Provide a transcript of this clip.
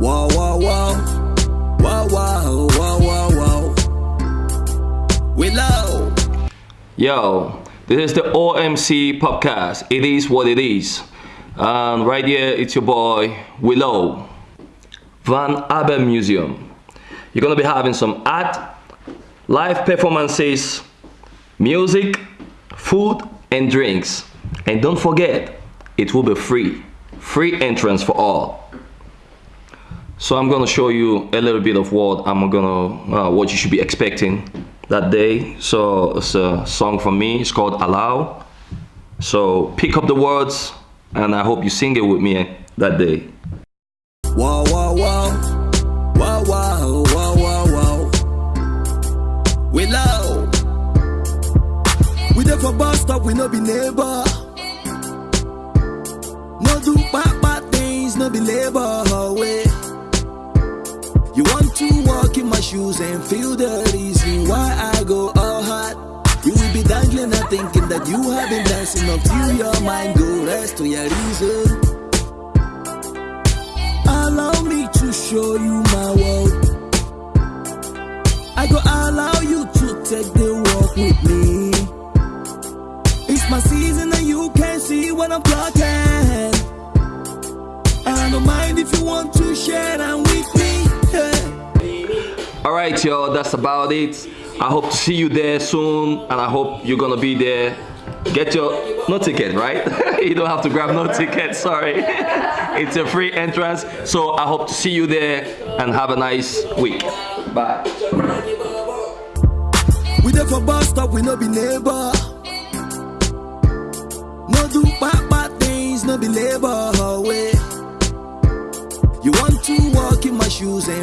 Wow, wow, wow. Wow, wow, wow, wow, wow. We. Yo, this is the OMC podcast. It is what it is. And right here, it's your boy Willow, Van Abbemuseum. You're gonna be having some art, live performances, music, food, and drinks. And don't forget, it will be free. Free entrance for all. So I'm gonna show you a little bit of what I'm gonna, uh, what you should be expecting that day. So it's a song from me. It's called Allow. So pick up the words, and I hope you sing it with me that day. Wow, wow, wow. Wow, wow, wow, wow, wow. We love. We there for bus stop, we no be neighbor. No do bad, bad things, no be labor. Way. And feel the reason why I go all hot. You will be dangling and thinking that you have been dancing until your mind go rest to your reason. Allow me to show you my world. I go allow you to take the walk with me. It's my season and you can see what I'm clocking. I don't mind if you want to share All right, y'all, that's about it. I hope to see you there soon, and I hope you're gonna be there. Get your no ticket, right? you don't have to grab no ticket. Sorry, it's a free entrance. So I hope to see you there, and have a nice week. Bye. We there for stop, we no be neighbor. No do bad, bad things, no be labor. Way. You want to walk in my shoes and